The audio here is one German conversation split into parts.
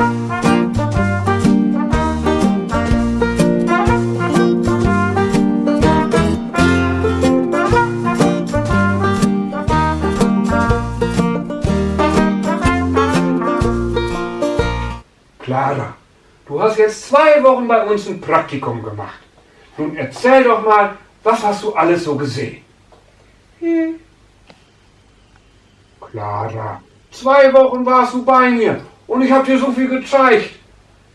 Clara, du hast jetzt zwei Wochen bei uns ein Praktikum gemacht. Nun erzähl doch mal, was hast du alles so gesehen? Hm. Clara, zwei Wochen warst du bei mir und ich habe dir so viel gezeigt.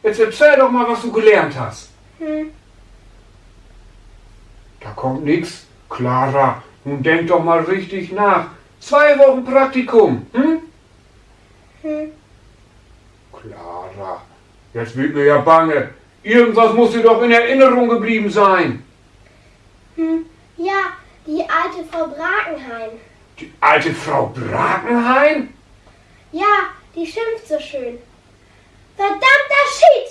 Jetzt erzähl doch mal, was du gelernt hast. Hm. Da kommt nichts. Clara, nun denk doch mal richtig nach. Zwei Wochen Praktikum, hm? Hm. Clara, jetzt wird mir ja bange. Irgendwas muss dir doch in Erinnerung geblieben sein. Hm. Ja, die alte Frau Brakenheim. Die alte Frau Brakenheim? Ja, die schimpft so schön. Verdammter Shit!